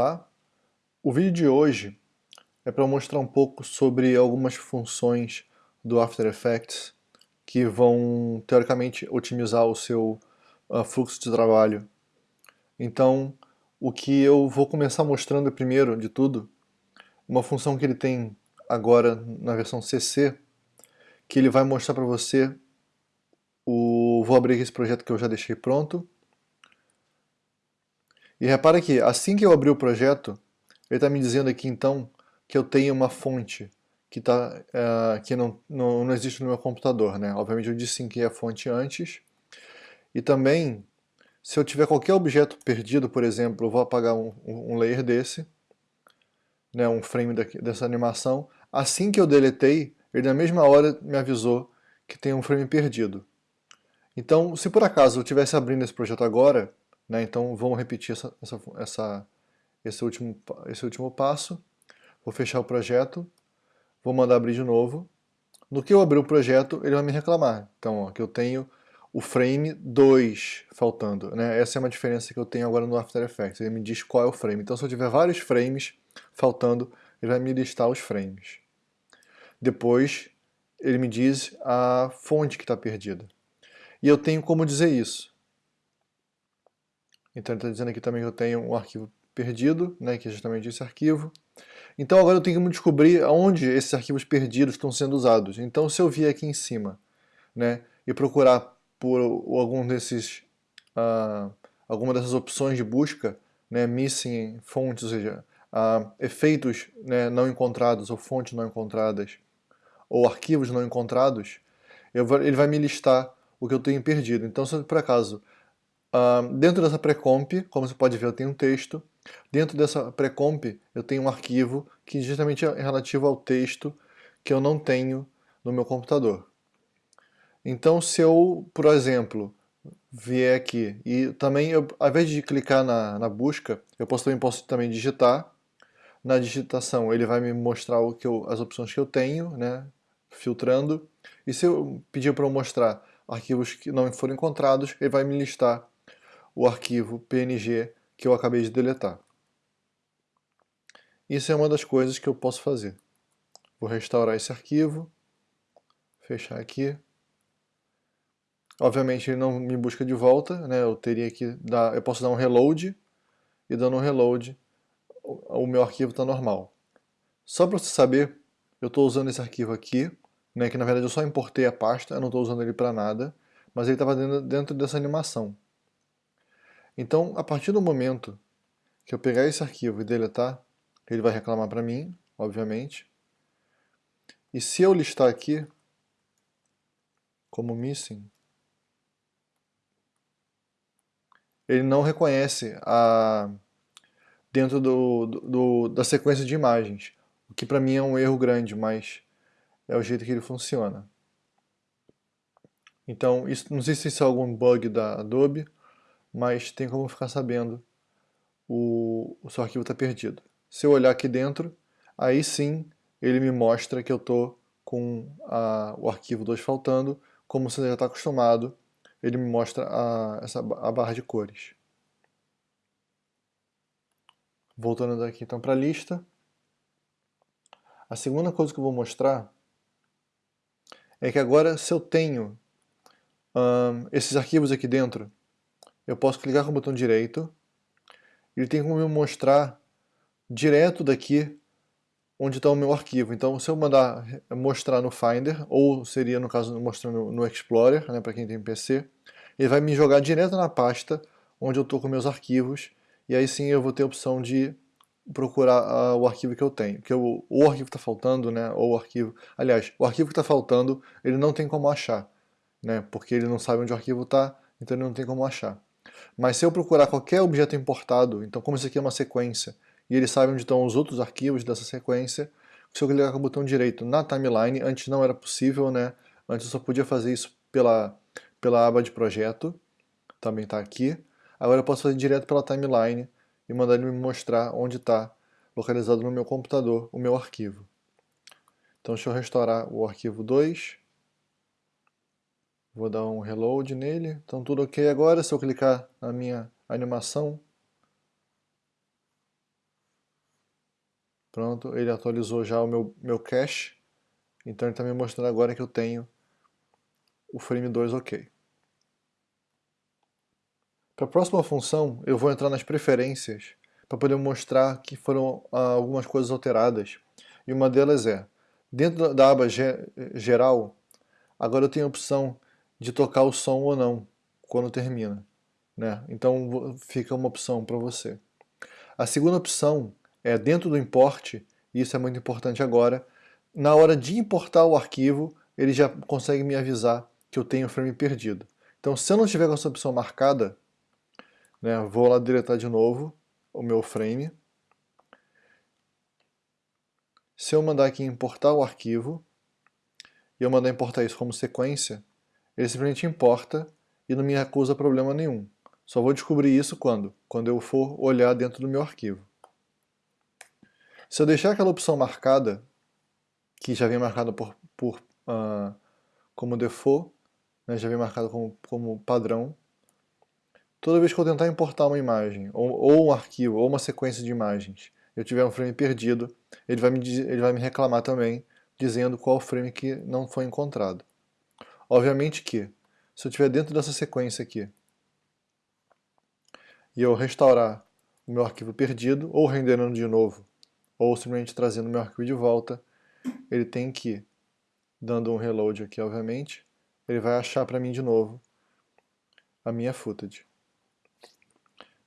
Olá, o vídeo de hoje é para mostrar um pouco sobre algumas funções do After Effects que vão, teoricamente, otimizar o seu uh, fluxo de trabalho. Então, o que eu vou começar mostrando primeiro de tudo, uma função que ele tem agora na versão CC, que ele vai mostrar para você o... Vou abrir esse projeto que eu já deixei pronto. E repara que assim que eu abrir o projeto, ele está me dizendo aqui então que eu tenho uma fonte que, tá, uh, que não, não, não, existe no meu computador. Né? Obviamente eu disse sim que é a fonte antes. E também, se eu tiver qualquer objeto perdido, por exemplo, eu vou apagar um, um layer desse, né, um frame daqui, dessa animação. Assim que eu deletei, ele na mesma hora me avisou que tem um frame perdido. Então, se por acaso eu estivesse abrindo esse projeto agora, né, então vamos repetir essa, essa, essa esse último, esse último passo. Vou fechar o projeto, vou mandar abrir de novo. No que eu abrir o projeto, ele vai me reclamar. Então, ó, que eu tenho o frame 2 faltando. Né? Essa é uma diferença que eu tenho agora no After Effects. Ele me diz qual é o frame. Então, se eu tiver vários frames faltando, ele vai me listar os frames. Depois, ele me diz a fonte que está perdida. E eu tenho como dizer isso. Então, ele está dizendo aqui também que eu tenho um arquivo perdido, né, que é justamente esse arquivo. Então agora eu tenho que descobrir onde esses arquivos perdidos estão sendo usados. Então se eu vier aqui em cima né, e procurar por algum desses, uh, alguma dessas opções de busca, né, missing fontes, ou seja, uh, efeitos né, não encontrados ou fontes não encontradas, ou arquivos não encontrados, ele vai me listar o que eu tenho perdido. Então se por acaso, uh, dentro dessa pré-comp, como você pode ver, eu tenho um texto, Dentro dessa pré-comp eu tenho um arquivo que justamente é relativo ao texto que eu não tenho no meu computador. Então se eu, por exemplo, vier aqui e também, eu, ao invés de clicar na, na busca, eu posso, também posso também digitar. Na digitação ele vai me mostrar o que eu, as opções que eu tenho, né, filtrando. E se eu pedir para eu mostrar arquivos que não foram encontrados, ele vai me listar o arquivo PNG que eu acabei de deletar. Isso é uma das coisas que eu posso fazer. Vou restaurar esse arquivo, fechar aqui. Obviamente ele não me busca de volta, né? eu teria que dar, eu posso dar um reload, e dando um reload o meu arquivo está normal. Só para você saber, eu estou usando esse arquivo aqui, né, que na verdade eu só importei a pasta, eu não estou usando ele para nada, mas ele estava dentro, dentro dessa animação. Então, a partir do momento que eu pegar esse arquivo e deletar, ele vai reclamar para mim, obviamente. E se eu listar aqui como missing, ele não reconhece a dentro do, do, da sequência de imagens, o que para mim é um erro grande, mas é o jeito que ele funciona. Então, isso, não sei se isso é algum bug da Adobe, mas tem como ficar sabendo o, o seu arquivo está perdido. Se eu olhar aqui dentro, aí sim ele me mostra que eu estou com a, o arquivo 2 faltando, como você já está acostumado, ele me mostra a, essa, a barra de cores. Voltando daqui então para a lista, a segunda coisa que eu vou mostrar é que agora se eu tenho um, esses arquivos aqui dentro, eu posso clicar com o botão direito, ele tem como me mostrar direto daqui onde está o meu arquivo. Então se eu mandar mostrar no Finder, ou seria no caso mostrando no Explorer, né, para quem tem PC, ele vai me jogar direto na pasta onde eu estou com meus arquivos, e aí sim eu vou ter a opção de procurar o arquivo que eu tenho. Que o arquivo está faltando, né, ou o arquivo... Aliás, o arquivo que está faltando, ele não tem como achar, né, porque ele não sabe onde o arquivo está, então ele não tem como achar. Mas se eu procurar qualquer objeto importado, então como isso aqui é uma sequência, e ele sabe onde estão os outros arquivos dessa sequência, se eu clicar com o botão direito na timeline, antes não era possível, né? Antes eu só podia fazer isso pela, pela aba de projeto, também está aqui. Agora eu posso fazer direto pela timeline e mandar ele me mostrar onde está localizado no meu computador o meu arquivo. Então deixa eu restaurar o arquivo 2. Vou dar um reload nele. Então tudo ok agora. Se eu clicar na minha animação, Pronto, ele atualizou já o meu, meu cache. Então ele está me mostrando agora que eu tenho o frame 2 ok. Para a próxima função, eu vou entrar nas preferências para poder mostrar que foram ah, algumas coisas alteradas. E uma delas é, dentro da aba geral, agora eu tenho a opção de tocar o som ou não, quando termina. Né? Então fica uma opção para você. A segunda opção é dentro do import, e isso é muito importante agora, na hora de importar o arquivo, ele já consegue me avisar que eu tenho frame perdido. Então se eu não tiver com essa opção marcada, né, vou lá deletar de novo o meu frame. Se eu mandar aqui importar o arquivo, e eu mandar importar isso como sequência, ele simplesmente importa e não me acusa problema nenhum. Só vou descobrir isso quando? Quando eu for olhar dentro do meu arquivo. Se eu deixar aquela opção marcada, que já vem marcada por, por, uh, como default, né, já vem marcada como, como padrão, toda vez que eu tentar importar uma imagem, ou, ou, um arquivo, ou uma sequência de imagens, eu tiver um frame perdido, ele vai me, ele vai me reclamar também, dizendo qual frame que não foi encontrado. Obviamente que, se eu estiver dentro dessa sequência aqui, e eu restaurar o meu arquivo perdido, ou renderando de novo, ou simplesmente trazendo meu arquivo de volta, ele tem que, dando um reload aqui, obviamente, ele vai achar para mim de novo a minha footage.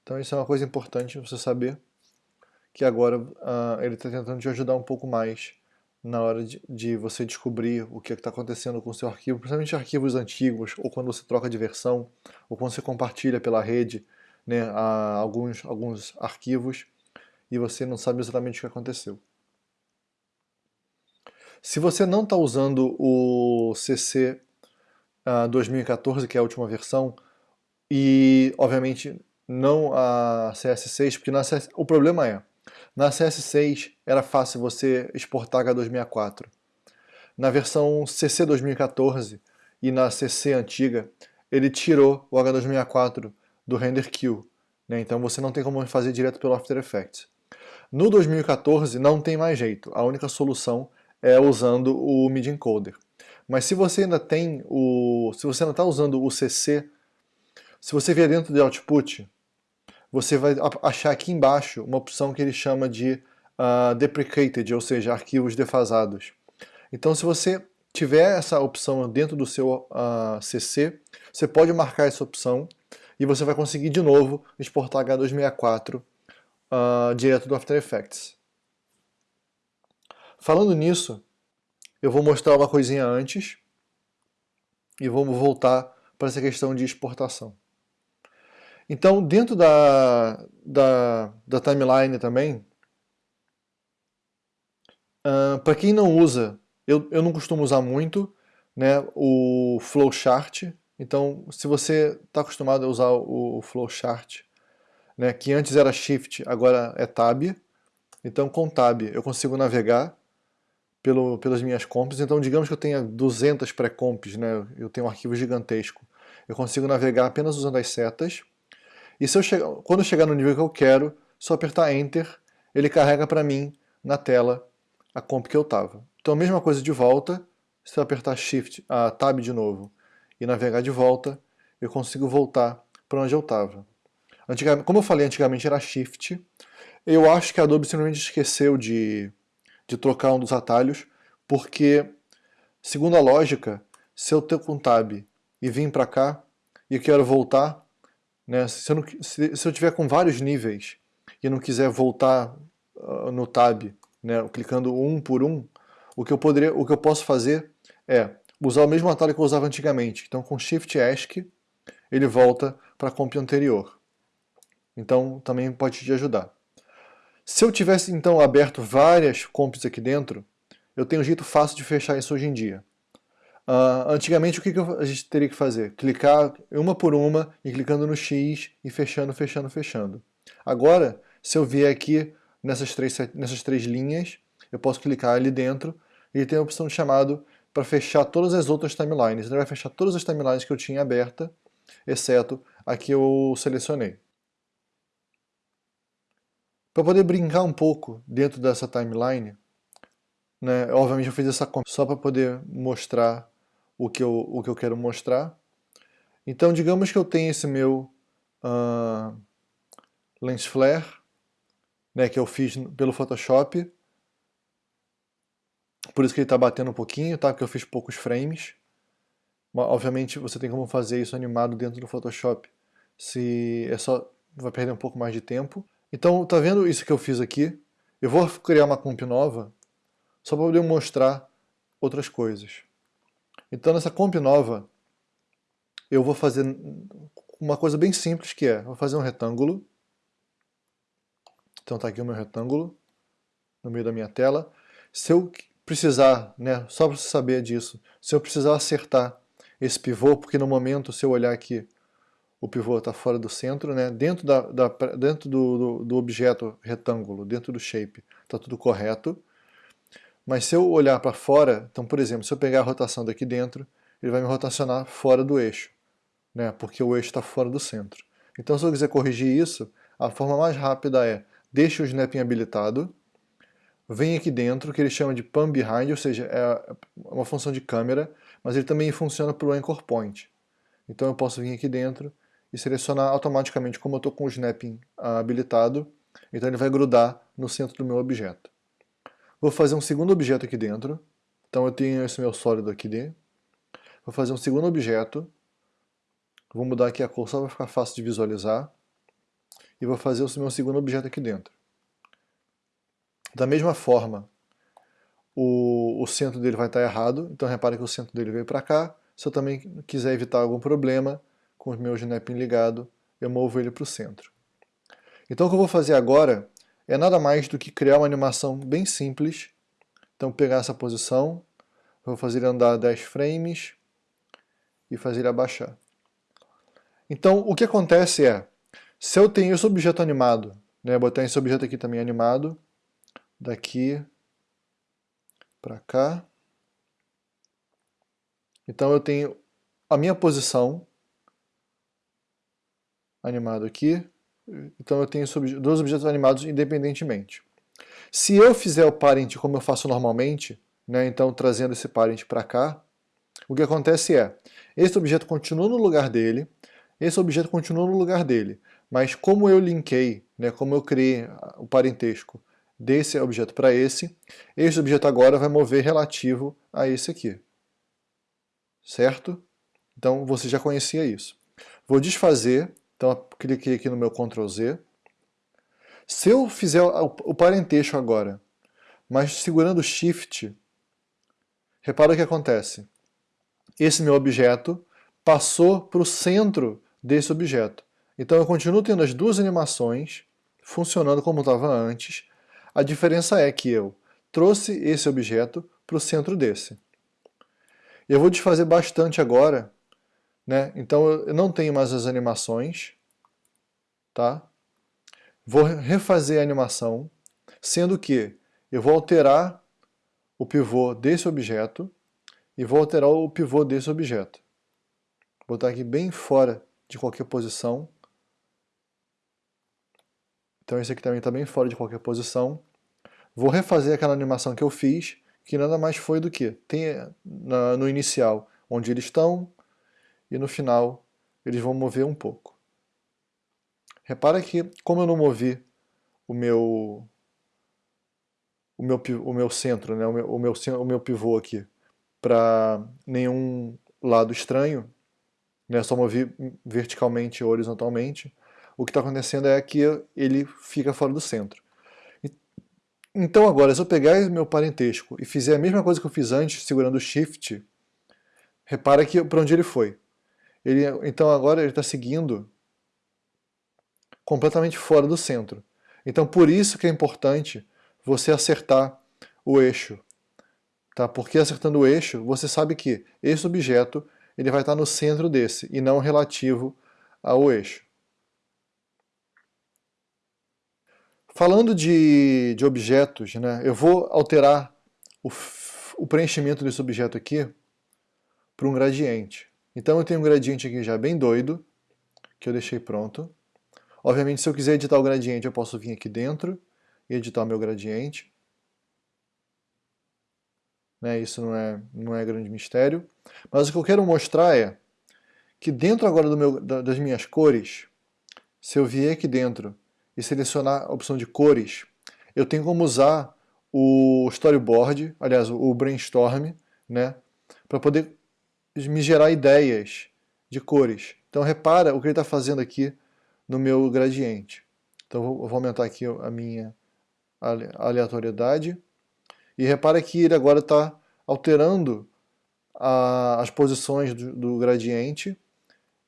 Então isso é uma coisa importante você saber, que agora uh, ele está tentando te ajudar um pouco mais na hora de, de você descobrir o que é está acontecendo com o seu arquivo, principalmente arquivos antigos, ou quando você troca de versão, ou quando você compartilha pela rede né, alguns, alguns arquivos, e você não sabe exatamente o que aconteceu. Se você não está usando o CC uh, 2014, que é a última versão, e obviamente não a CS6, porque na CS... o problema é, na CS6 era fácil você exportar H264. Na versão CC 2014 e na CC antiga, ele tirou o H264 do render queue, né? então você não tem como fazer direto pelo After Effects. No 2014 não tem mais jeito, a única solução é usando o MIDI encoder. Mas se você ainda tem o, se você ainda está usando o CC, se você vier dentro de output, você vai achar aqui embaixo uma opção que ele chama de uh, deprecated, ou seja, arquivos defasados. Então se você tiver essa opção dentro do seu uh, ah, CC, você pode marcar essa opção e você vai conseguir de novo exportar H264 uh, direto do After Effects. Falando nisso, eu vou mostrar uma coisinha antes e vamos voltar para essa questão de exportação. Então, dentro da, da, da timeline também, uh, para quem não usa, eu, eu não costumo usar muito né, o flowchart, então se você está acostumado a usar o, o flowchart, né, que antes era Shift, agora é Tab. Então com Tab eu consigo navegar pelo, pelas minhas comps. Então digamos que eu tenha 200 pré-comps, né, eu tenho um arquivo gigantesco. Eu consigo navegar apenas usando as setas. E se eu chegar, quando eu chegar no nível que eu quero, só apertar Enter, ele carrega para mim na tela a comp que eu estava. Então a mesma coisa de volta, se eu apertar Shift, a Tab de novo e navegar de volta, eu consigo voltar para onde eu estava. Como eu falei, antigamente era Shift. Eu acho que a Adobe simplesmente esqueceu de, de trocar um dos atalhos, porque, segundo a lógica, se eu tenho com Tab e vim para cá e quero voltar, né, se, eu não, se, se eu tiver com vários níveis e não quiser voltar uh, no Tab, né, clicando um por um, o que eu poderia, o que eu posso fazer é usar o mesmo atalho que eu usava antigamente. Então com Shift ESC ele volta para a comp anterior. Então também pode te ajudar. Se eu tivesse então aberto várias comps aqui dentro, eu tenho um jeito fácil de fechar isso hoje em dia. Uh, antigamente o que, que a gente teria que fazer? Clicar uma por uma e clicando no X e fechando, fechando, fechando. Agora, se eu vier aqui nessas três, nessas três linhas, eu posso clicar ali dentro e tem a opção chamado para fechar todas as outras timelines. Ele vai fechar todas as timelines que eu tinha aberta, exceto a que eu selecionei. Para poder brincar um pouco dentro dessa timeline, né, obviamente eu fiz essa só para poder mostrar o que, eu, o que eu quero mostrar. Então digamos que eu tenho esse meu uh, lens flare, né, que eu fiz pelo Photoshop, por isso que ele está batendo um pouquinho, tá? porque eu fiz poucos frames. Mas, obviamente você tem como fazer isso animado dentro do Photoshop, se é só vai perder um pouco mais de tempo. Então, tá vendo isso que eu fiz aqui? Eu vou criar uma comp nova só para poder mostrar outras coisas. Então, nessa comp nova, eu vou fazer uma coisa bem simples que é, vou fazer um retângulo. Então tá aqui o meu retângulo, no meio da minha tela. Se eu precisar, né, só para você saber disso, se eu precisar acertar esse pivô, porque no momento, se eu olhar aqui, o pivô está fora do centro, né? dentro, da, da dentro do, do, do, objeto retângulo, dentro do shape, está tudo correto. Mas se eu olhar para fora, então por exemplo, se eu pegar a rotação daqui dentro, ele vai me rotacionar fora do eixo, né? porque o eixo está fora do centro. Então se eu quiser corrigir isso, a forma mais rápida é, deixe o snapping habilitado, vem aqui dentro, que ele chama de pan behind, ou seja, é uma função de câmera, mas ele também funciona para o anchor point. Então eu posso vir aqui dentro e selecionar automaticamente como eu estou com o snapping habilitado, então ele vai grudar no centro do meu objeto. Vou fazer um segundo objeto aqui dentro, então eu tenho esse meu sólido aqui dentro. Vou fazer um segundo objeto, vou mudar aqui a cor só para ficar fácil de visualizar, e vou fazer o meu segundo objeto aqui dentro. Da mesma forma, o, o centro dele vai estar errado, então repare que o centro dele veio para cá. Se eu também quiser evitar algum problema, com o meu snapping ligado, eu movo ele para o centro. Então o que eu vou fazer agora é nada mais do que criar uma animação bem simples. Então pegar essa posição, vou fazer ele andar 10 frames e fazer ele abaixar. Então o que acontece é, se eu tenho esse objeto animado, né, botar esse objeto aqui também animado, daqui para cá, então eu tenho a minha posição, animado aqui, então eu tenho dois objetos animados independentemente. Se eu fizer o parent como eu faço normalmente, né, então trazendo esse parent para cá, o que acontece é, esse objeto continua no lugar dele, esse objeto continua no lugar dele, mas como eu linkei, né, como eu criei o parentesco desse objeto para esse, esse objeto agora vai mover relativo a esse aqui. Certo? Então você já conhecia isso. Vou desfazer então cliquei aqui no meu Ctrl Z. Se eu fizer o parentesco agora, mas segurando Shift, repara o que acontece. Esse meu objeto passou para o centro desse objeto. Então eu continuo tendo as duas animações funcionando como estava antes. A diferença é que eu trouxe esse objeto para o centro desse. Eu vou desfazer bastante agora né? Então eu não tenho mais as animações, tá? Vou refazer a animação, sendo que eu vou alterar o pivô desse objeto e vou alterar o pivô desse objeto. Vou botar aqui bem fora de qualquer posição. Então esse aqui também está bem fora de qualquer posição. Vou refazer aquela animação que eu fiz, que nada mais foi do que tem no inicial onde eles estão, e no final eles vão mover um pouco. Repara que, como eu não movi o meu o meu, o meu centro, né, o, meu, o, meu, o meu pivô aqui, para nenhum lado estranho, né, só movi verticalmente ou horizontalmente, o que está acontecendo é que ele fica fora do centro. Então agora, se eu pegar meu parentesco e fizer a mesma coisa que eu fiz antes, segurando o Shift, repara que para onde ele foi. Ele, então agora ele está seguindo completamente fora do centro. Então por isso que é importante você acertar o eixo. Tá? Porque acertando o eixo, você sabe que esse objeto ele vai estar no centro desse e não relativo ao eixo. Falando de, de objetos, né, eu vou alterar o, o preenchimento desse objeto aqui para um gradiente. Então eu tenho um gradiente aqui já bem doido, que eu deixei pronto. Obviamente, se eu quiser editar o gradiente, eu posso vir aqui dentro e editar o meu gradiente. Né, isso não é, não é grande mistério. Mas o que eu quero mostrar é que dentro agora do meu, das minhas cores, se eu vier aqui dentro e selecionar a opção de cores, eu tenho como usar o storyboard, aliás, o brainstorm, né, para poder me gerar ideias de cores. Então repara o que ele está fazendo aqui no meu gradiente. Então eu vou aumentar aqui a minha aleatoriedade. E repara que ele agora está alterando a, as posições do, do, gradiente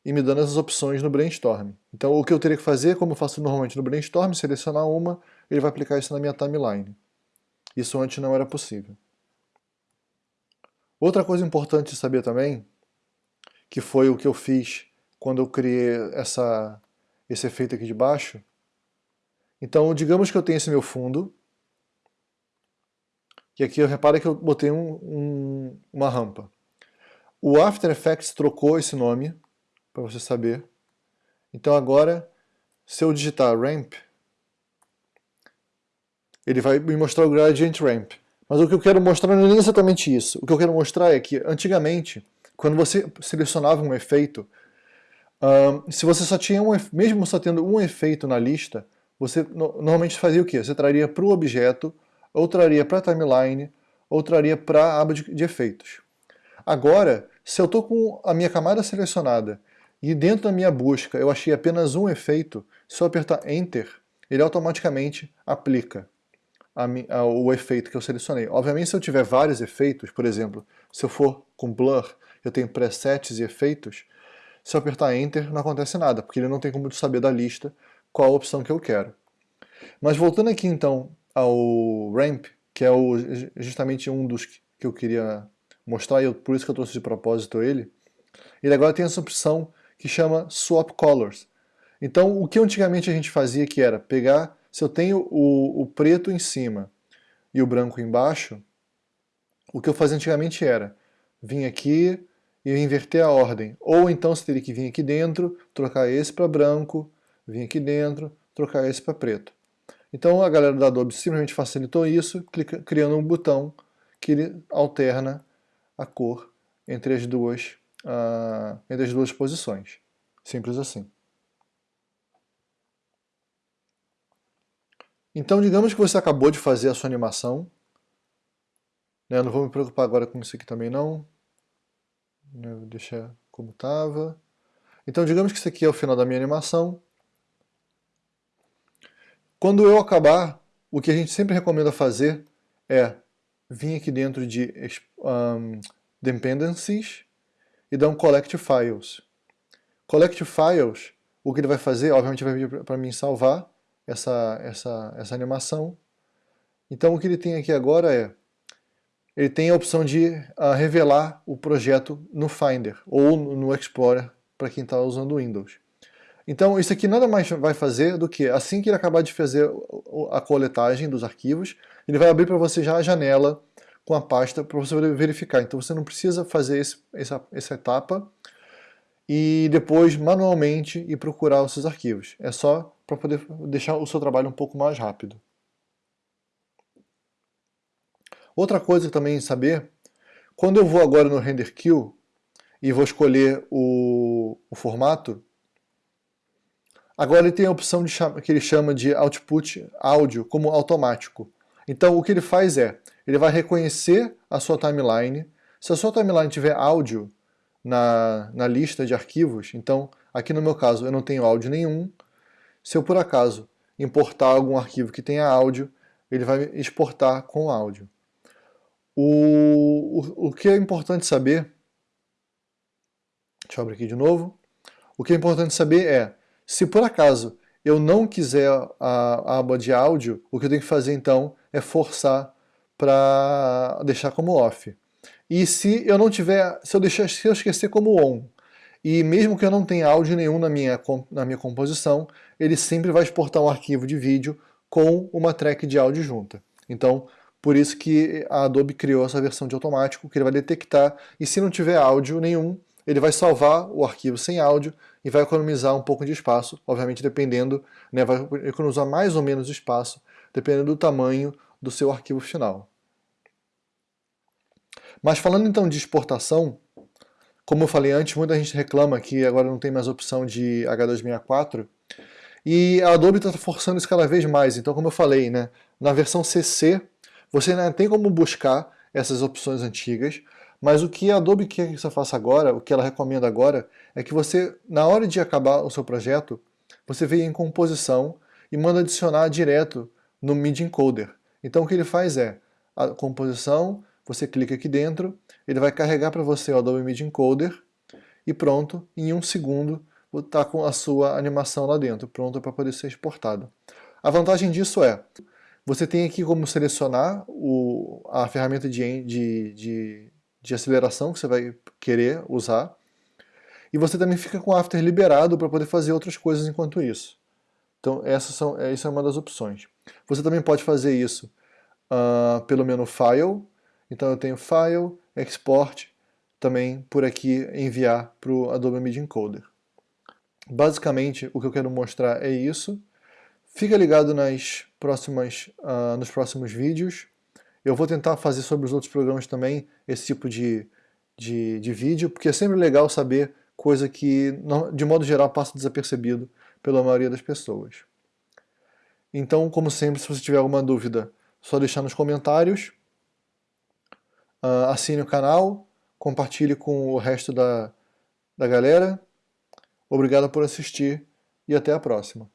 e me dando essas opções no brainstorm. Então o que eu teria que fazer, como eu faço normalmente no brainstorm, selecionar uma, ele vai aplicar isso na minha timeline. Isso antes não era possível. Outra coisa importante de saber também, que foi o que eu fiz quando eu criei essa, esse efeito aqui de baixo. Então, digamos que eu tenho esse meu fundo, e aqui eu reparo que eu botei um, um, uma rampa. O After Effects trocou esse nome, para você saber. Então agora, se eu digitar ramp, ele vai me mostrar o gradient ramp. Mas o que eu quero mostrar não é exatamente isso. O que eu quero mostrar é que, antigamente, quando você selecionava um efeito, um, se você só tinha um, mesmo só tendo um efeito na lista, você no, normalmente fazia o quê? Você traria para o objeto, ou traria para a timeline, ou traria para a aba de, de efeitos. Agora, se eu estou com a minha camada selecionada e dentro da minha busca eu achei apenas um efeito, se eu apertar Enter, ele automaticamente aplica a, a, o efeito que eu selecionei. Obviamente, se eu tiver vários efeitos, por exemplo, se eu for com Blur, eu tenho presets e efeitos, se eu apertar Enter não acontece nada, porque ele não tem como saber da lista qual a opção que eu quero. Mas voltando aqui então ao Ramp, que é o, justamente um dos que eu queria mostrar, e eu, por isso que eu trouxe de propósito ele, ele agora tem essa opção que chama Swap Colors. Então, o que antigamente a gente fazia que era pegar se eu tenho o, o preto em cima e o branco embaixo, o que eu fazia antigamente era vir aqui e inverter a ordem. Ou então você teria que vir aqui dentro, trocar esse para branco, vir aqui dentro, trocar esse para preto. Então a galera da Adobe simplesmente facilitou isso, clica, criando um botão que ele alterna a cor entre as duas, uh, entre as duas posições. Simples assim. Então, digamos que você acabou de fazer a sua animação. Né, não vou me preocupar agora com isso aqui também não. Né, vou deixar como estava. Então, digamos que isso aqui é o final da minha animação. Quando eu acabar, o que a gente sempre recomenda fazer é vir aqui dentro de um, Dependencies e dar um Collect Files. Collect Files, o que ele vai fazer, obviamente vai pedir para mim salvar, essa, essa, essa animação. Então o que ele tem aqui agora é, ele tem a opção de uh, revelar o projeto no Finder ou no Explorer para quem está usando Windows. Então isso aqui nada mais vai fazer do que, assim que ele acabar de fazer a coletagem dos arquivos, ele vai abrir para você já a janela com a pasta para você verificar. Então você não precisa fazer esse, essa, essa etapa e depois manualmente ir procurar os seus arquivos. É só para poder deixar o seu trabalho um pouco mais rápido. Outra coisa também saber, quando eu vou agora no Render Queue e vou escolher o, o formato, agora ele tem a opção de que ele chama de Output Áudio como automático. Então o que ele faz é, ele vai reconhecer a sua timeline, se a sua timeline tiver áudio na, na lista de arquivos, então aqui no meu caso eu não tenho áudio nenhum, se eu por acaso importar algum arquivo que tenha áudio, ele vai exportar com áudio. O, o, o que é importante saber, deixa eu abrir aqui de novo, o que é importante saber é, se por acaso eu não quiser a, aba de áudio, o que eu tenho que fazer então é forçar para deixar como off. E se eu não tiver, se eu, deixar, se eu esquecer como on, e mesmo que eu não tenha áudio nenhum na minha, na minha composição, ele sempre vai exportar um arquivo de vídeo com uma track de áudio junta. Então, por isso que a Adobe criou essa versão de automático, que ele vai detectar, e se não tiver áudio nenhum, ele vai salvar o arquivo sem áudio e vai economizar um pouco de espaço, obviamente dependendo, né, vai economizar mais ou menos espaço, dependendo do tamanho do seu arquivo final. Mas falando então de exportação, como eu falei antes, muita gente reclama que agora não tem mais opção de H264, e a Adobe está forçando isso cada vez mais. Então, como eu falei, né, na versão CC, você ainda tem como buscar essas opções antigas, mas o que a Adobe quer que você faça agora, o que ela recomenda agora, é que você, na hora de acabar o seu projeto, você venha em composição e manda adicionar direto no Media Encoder. Então o que ele faz é, a composição, você clica aqui dentro, ele vai carregar para você o Adobe Media Encoder e pronto, em um segundo está com a sua animação lá dentro, pronta para poder ser exportada. A vantagem disso é, você tem aqui como selecionar o, a ferramenta de, de, de de aceleração que você vai querer usar. E você também fica com o After liberado para poder fazer outras coisas enquanto isso. Então essas são, essa é uma das opções. Você também pode fazer isso uh, pelo menu File. Então eu tenho File, Export, também por aqui enviar para o Adobe Media Encoder. Basicamente o que eu quero mostrar é isso. Fica ligado nas próximas, uh, nos próximos vídeos. Eu vou tentar fazer sobre os outros programas também esse tipo de, de, de vídeo, porque é sempre legal saber coisa que, de modo geral, passa desapercebido pela maioria das pessoas. Então, como sempre, se você tiver alguma dúvida, só deixar nos comentários. Uh, assine o canal, compartilhe com o resto da, da galera. Obrigado por assistir e até a próxima.